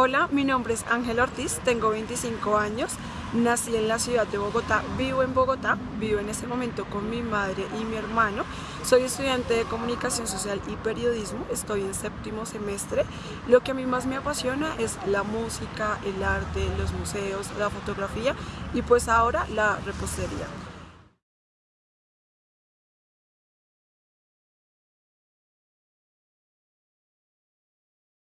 Hola, mi nombre es Ángel Ortiz, tengo 25 años, nací en la ciudad de Bogotá, vivo en Bogotá, vivo en este momento con mi madre y mi hermano, soy estudiante de comunicación social y periodismo, estoy en séptimo semestre, lo que a mí más me apasiona es la música, el arte, los museos, la fotografía y pues ahora la repostería.